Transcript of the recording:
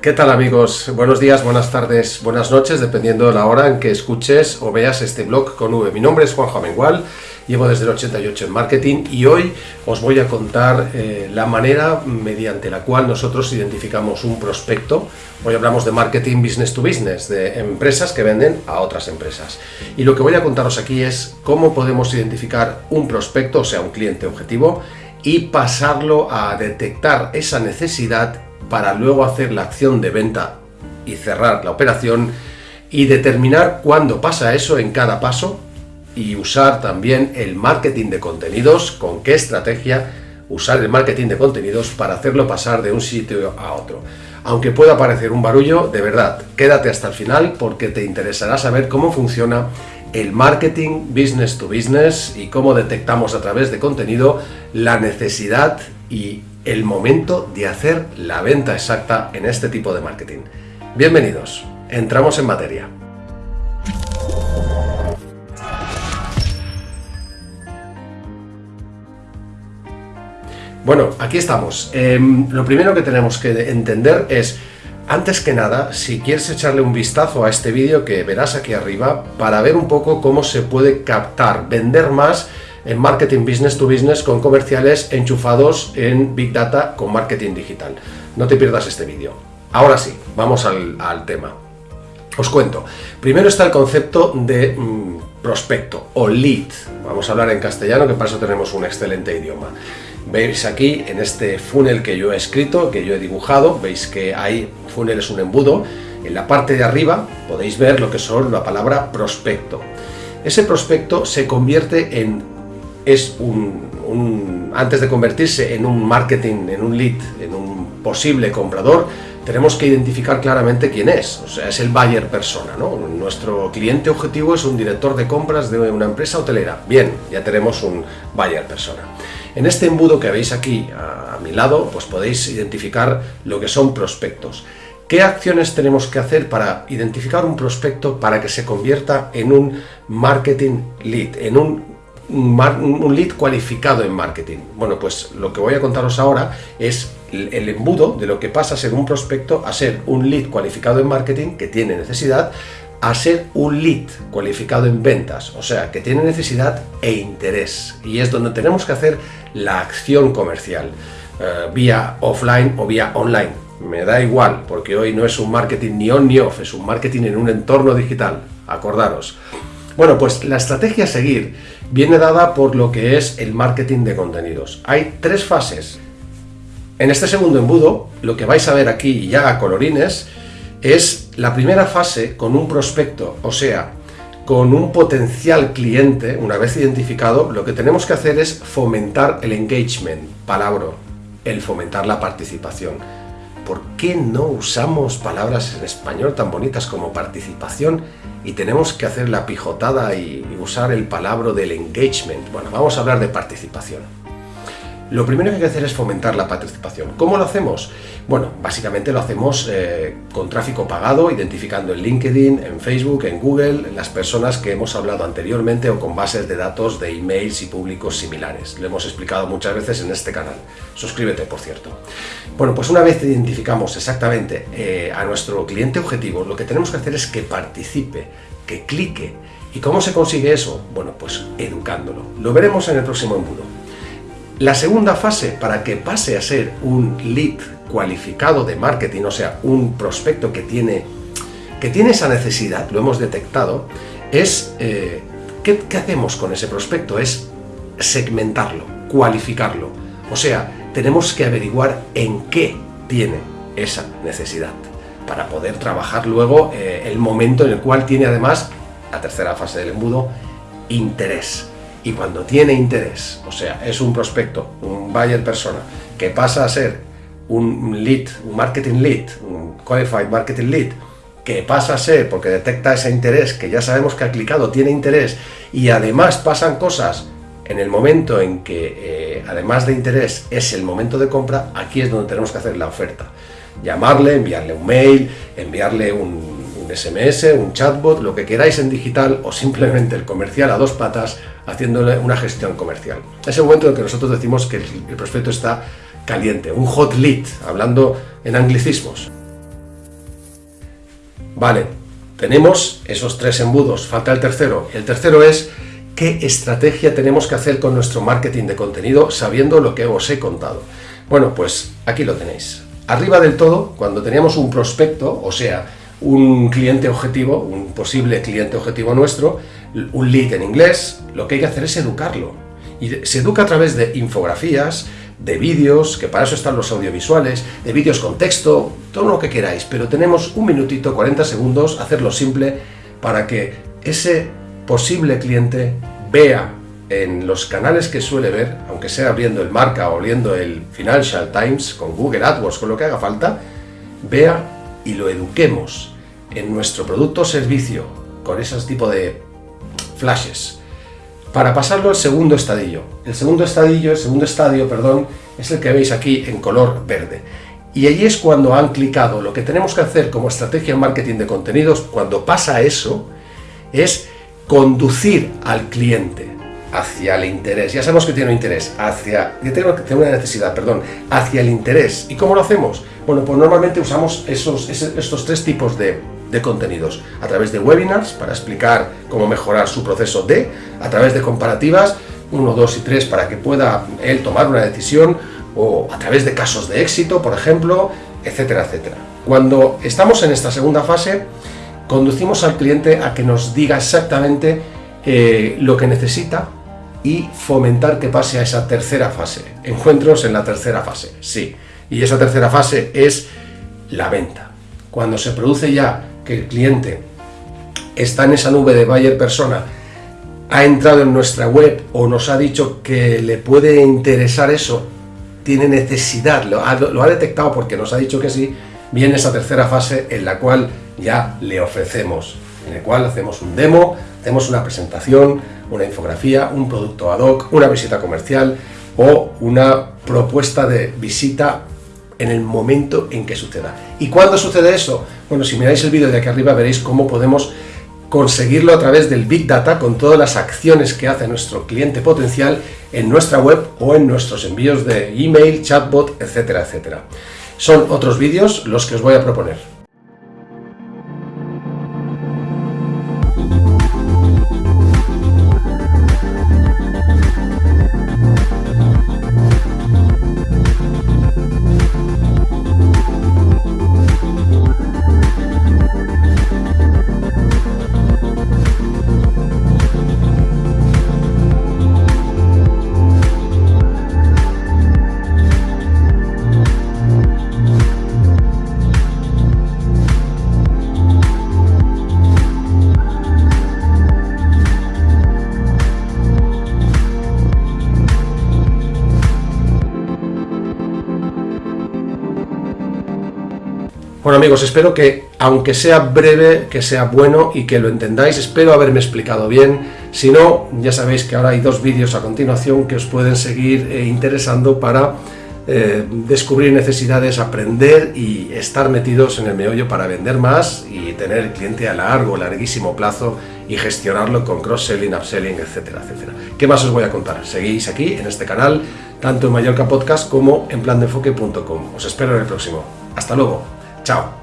¿Qué tal amigos? Buenos días, buenas tardes, buenas noches, dependiendo de la hora en que escuches o veas este blog con V. Mi nombre es Juan Jamengual, llevo desde el 88 en marketing y hoy os voy a contar eh, la manera mediante la cual nosotros identificamos un prospecto. Hoy hablamos de marketing business to business, de empresas que venden a otras empresas. Y lo que voy a contaros aquí es cómo podemos identificar un prospecto, o sea, un cliente objetivo, y pasarlo a detectar esa necesidad para luego hacer la acción de venta y cerrar la operación y determinar cuándo pasa eso en cada paso y usar también el marketing de contenidos, con qué estrategia usar el marketing de contenidos para hacerlo pasar de un sitio a otro. Aunque pueda parecer un barullo, de verdad, quédate hasta el final porque te interesará saber cómo funciona el marketing business to business y cómo detectamos a través de contenido la necesidad y el momento de hacer la venta exacta en este tipo de marketing. Bienvenidos, entramos en materia. Bueno, aquí estamos. Em, lo primero que tenemos que entender es, antes que nada, si quieres echarle un vistazo a este vídeo que verás aquí arriba, para ver un poco cómo se puede captar, vender más en marketing business to business con comerciales enchufados en Big Data con marketing digital. No te pierdas este vídeo. Ahora sí, vamos al, tema. Os cuento. Primero está el concepto de mm, prospecto o lead. Vamos a hablar en castellano, que para eso tenemos un excelente idioma. Veis aquí, en este funnel que yo he escrito, que yo he dibujado, veis que hay, funnel es un embudo, en la parte de arriba podéis ver lo que son la palabra prospecto. Ese prospecto se convierte en es un, antes de convertirse en un marketing, en un lead, en un posible comprador, tenemos que identificar claramente quién es, o sea, es el buyer persona. Nuestro cliente objetivo es un director de compras de una empresa hotelera. Bien, ya tenemos un buyer persona. En este embudo que veis aquí a, mi lado, pues podéis identificar lo que son prospectos. ¿Qué acciones tenemos que hacer para identificar un prospecto para que se convierta en un marketing lead, en un un lead cualificado en marketing. Bueno, pues lo que voy a contaros ahora es el embudo de lo que pasa a ser un prospecto a ser un lead cualificado en marketing que tiene necesidad a ser un lead cualificado en ventas, o sea, que tiene necesidad e interés. Y es donde tenemos que hacer la acción comercial, eh, vía offline o vía online. Me da igual, porque hoy no es un marketing ni on ni off, es un marketing en un entorno digital, acordaros. Bueno, pues la estrategia a seguir viene dada por lo que es el marketing de contenidos. Hay tres fases. En este segundo embudo, lo que vais a ver aquí ya a colorines, es la primera fase con un prospecto, o sea, con un potencial cliente, una vez identificado, lo que tenemos que hacer es fomentar el engagement, palabra, el fomentar la participación. ¿Por qué no usamos palabras en español tan bonitas como participación y tenemos que hacer la pijotada y usar el palabra del engagement? Bueno, vamos a hablar de participación. Lo primero que hay que hacer es fomentar la participación. ¿Cómo lo hacemos? Bueno, básicamente lo hacemos eh, con tráfico pagado, identificando en LinkedIn, en Facebook, en Google, las personas que hemos hablado anteriormente o con bases de datos de emails y públicos similares. Lo hemos explicado muchas veces en este canal. Suscríbete, por cierto. Bueno, pues una vez identificamos exactamente eh, a nuestro cliente objetivo, lo que tenemos que hacer es que participe, que clique. ¿Y cómo se consigue eso? Bueno, pues educándolo. Lo veremos en el próximo embudo. La segunda fase, para que pase a ser un lead cualificado de marketing, o sea, un prospecto que tiene, que tiene esa necesidad, lo hemos detectado, es, eh, ¿qué, ¿qué hacemos con ese prospecto? Es segmentarlo, cualificarlo. O sea, tenemos que averiguar en qué tiene esa necesidad para poder trabajar luego eh, el momento en el cual tiene además, la tercera fase del embudo, interés y cuando tiene interés, o sea, es un prospecto, un buyer persona, que pasa a ser un lead, un marketing lead, un qualified marketing lead, que pasa a ser, porque detecta ese interés, que ya sabemos que ha clicado, tiene interés, y además pasan cosas en el momento en que, eh, además de interés, es el momento de compra, aquí es donde tenemos que hacer la oferta. Llamarle, enviarle un mail, enviarle un, un SMS, un chatbot, lo que queráis en digital, o simplemente el comercial a dos patas, haciéndole una gestión comercial. Es el momento en que nosotros decimos que el prospecto está caliente, un hot lead, hablando en anglicismos. Vale, tenemos esos tres embudos, falta el tercero. El tercero es qué estrategia tenemos que hacer con nuestro marketing de contenido sabiendo lo que os he contado. Bueno, pues aquí lo tenéis. Arriba del todo, cuando teníamos un prospecto, o sea, un cliente objetivo, un posible cliente objetivo nuestro, un lead en inglés, lo que hay que hacer es educarlo. Y se educa a través de infografías, de vídeos, que para eso están los audiovisuales, de vídeos con texto, todo lo que queráis, pero tenemos un minutito, 40 segundos, hacerlo simple, para que ese posible cliente vea en los canales que suele ver, aunque sea abriendo el Marca o viendo el Financial Times, con Google AdWords, con lo que haga falta, vea y lo eduquemos en nuestro producto o servicio con esos tipo de flashes para pasarlo al segundo estadio. El segundo estadio, el segundo estadio, perdón, es el que veis aquí en color verde. Y allí es cuando han clicado. Lo que tenemos que hacer como estrategia en marketing de contenidos, cuando pasa eso, es conducir al cliente hacia el interés. Ya sabemos que tiene un interés, hacia, que tiene una necesidad, perdón, hacia el interés. ¿Y cómo lo hacemos? Bueno, pues normalmente usamos esos, estos tres tipos de, de contenidos. A través de webinars para explicar cómo mejorar su proceso de, a través de comparativas, 1, 2 y 3 para que pueda él tomar una decisión, o a través de casos de éxito, por ejemplo, etcétera, etcétera. Cuando estamos en esta segunda fase, conducimos al cliente a que nos diga exactamente eh, lo que necesita y fomentar que pase a esa tercera fase. Encuentros en la tercera fase, sí. Y esa tercera fase es la venta. Cuando se produce ya que el cliente está en esa nube de buyer persona, ha entrado en nuestra web o nos ha dicho que le puede interesar eso, tiene necesidad, lo ha, lo ha detectado porque nos ha dicho que sí, viene esa tercera fase en la cual ya le ofrecemos, en la cual hacemos un demo, hacemos una presentación, una infografía, un producto ad hoc, una visita comercial o una propuesta de visita en el momento en que suceda. ¿Y cuándo sucede eso? Bueno, si miráis el vídeo de aquí arriba veréis cómo podemos conseguirlo a través del Big Data con todas las acciones que hace nuestro cliente potencial en nuestra web o en nuestros envíos de email, chatbot, etcétera, etcétera. Son otros vídeos los que os voy a proponer. Bueno amigos, espero que, aunque sea breve, que sea bueno y que lo entendáis, espero haberme explicado bien, si no, ya sabéis que ahora hay dos vídeos a continuación que os pueden seguir eh, interesando para eh, descubrir necesidades, aprender y estar metidos en el meollo para vender más y tener el cliente a largo, larguísimo plazo y gestionarlo con cross-selling, upselling, etcétera, etcétera. ¿Qué más os voy a contar? Seguís aquí en este canal, tanto en Mallorca Podcast como en plandeenfoque.com. Os espero en el próximo. Hasta luego. Chao.